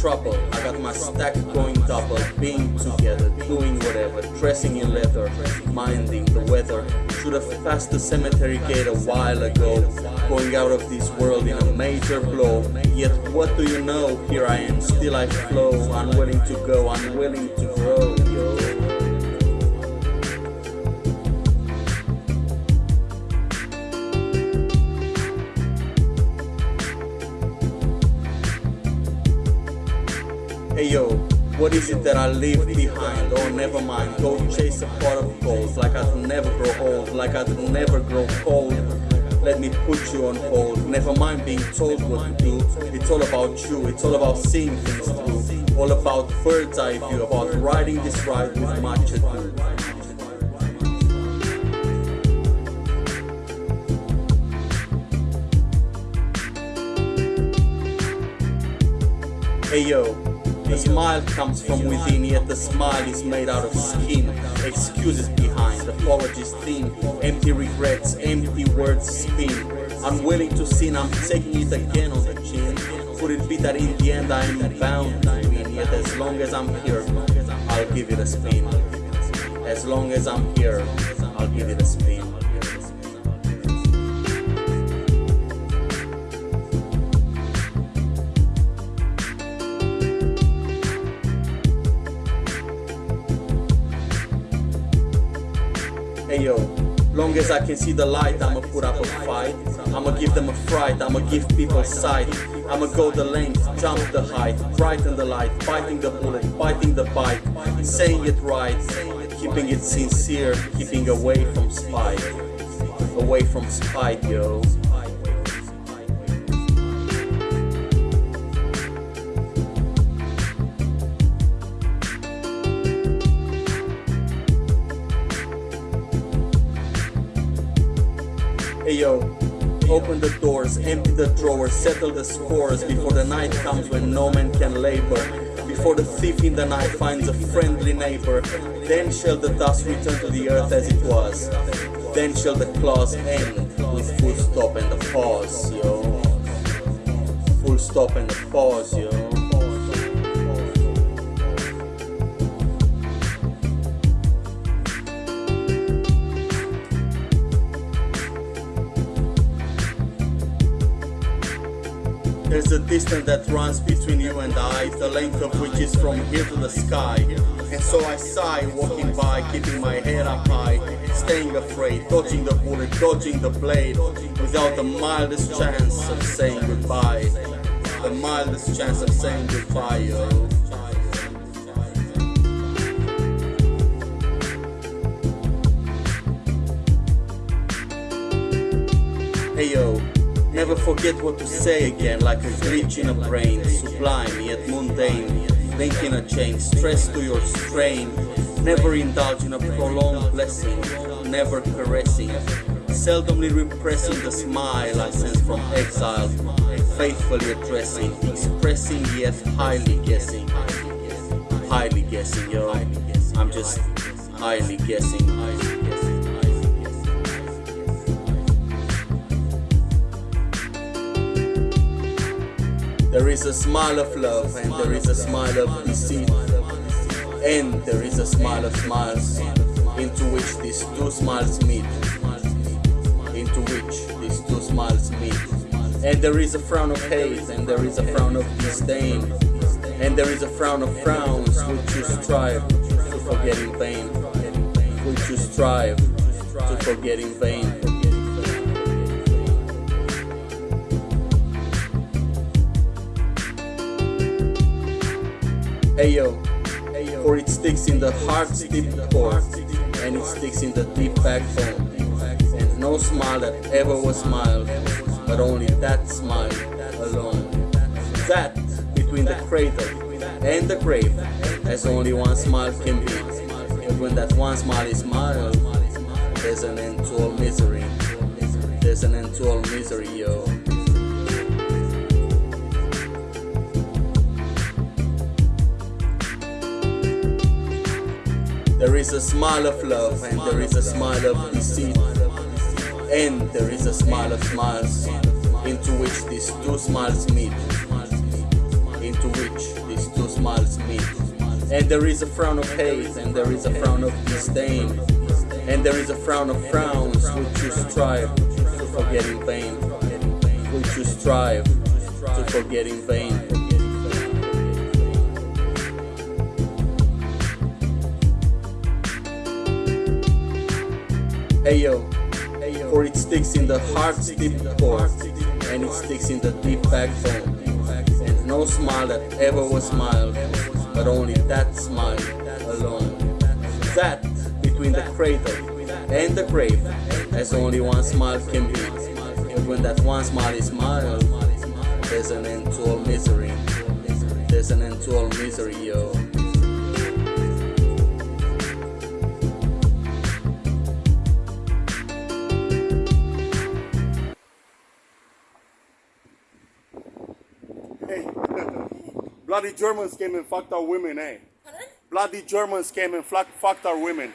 trouble. I got my stack going double, being together, doing whatever, dressing in leather, minding the weather. Should have passed the cemetery gate a while ago, going out of this world in a major blow. Yet what do you know? Here I am, still I flow, unwilling to go, unwilling to grow, yo. Hey yo, what is it that I leave behind? Oh, never mind, go chase a pot of gold. Like I'd never grow old, like I'd never grow cold. Let me put you on hold, never mind being told what to do. It's all about you, it's all about seeing things through. All about bird's eye view, about riding this ride with much ado. Hey yo, the smile comes from within, yet the smile is made out of skin. Excuses behind, apologies thin, empty regrets, empty words spin. Unwilling to sin, I'm taking it again on the chin. Could it be that in the end I am bound to win? Yet as long as I'm here, I'll give it a spin. As long as I'm here, I'll give it a spin. Yo, long as I can see the light, I'ma put up a fight. I'ma give them a fright, I'ma give people sight. I'ma go the length, jump the height, brighten the light, fighting the bullet, fighting the bite, saying it right, keeping it sincere, keeping away from spite. Away from spite, yo. Hey yo, open the doors, empty the drawers, settle the scores before the night comes when no man can labor. Before the thief in the night finds a friendly neighbor, then shall the dust return to the earth as it was. Then shall the clause end with full stop and a pause, yo. Full stop and a pause, yo. There's a distance that runs between you and I, the length of which is from here to the sky. And so I sigh, walking by, keeping my head up high, staying afraid, dodging the bullet, dodging the blade, without the mildest chance of saying goodbye. The mildest chance of saying goodbye, yo. Hey yo, Never forget what to say again, like a glitch in a brain, sublime yet mundane, link in a chain, stress to your strain. Never indulge in a prolonged blessing, never caressing, seldomly repressing the smile I sense from exile, faithfully addressing, expressing yet highly guessing, highly guessing, yo. I'm just highly guessing. There is a smile of love and there is a smile of deceit. And there is a smile of smiles into which these two smiles meet. Into which these two smiles meet. And there is a frown of hate and there is a frown of disdain. And there is a frown of frowns which you strive to forget in vain. Which you strive to forget in vain Ayo, for it sticks in the heart's deep core, and it sticks in the deep backbone. And no smile that ever was smiled, but only that smile alone. That between the cradle and the grave, as only one smile can be. But when that one smile is smiled, there's an end to all misery. There's an end to all misery, yo. There is a smile of love and there is a smile of deceit And there is a smile of smiles into which these two smiles meet Into which these two smiles meet. And there is a frown of hate, and there is a frown of disdain. And there is a frown of frowns which you strive to forget in vain. Which you strive to forget in vain. Hey yo, for it sticks in the heart's deep core, and it sticks in the deep backbone. And no smile that ever was smiled, but only that smile alone. That between the cradle and the grave, as only one smile can be. And when that one smile is smiled, there's an end to all misery. There's an end to all misery, yo. Bloody Germans came and fucked our women, eh? Pardon? Bloody Germans came and fuck- fucked our women.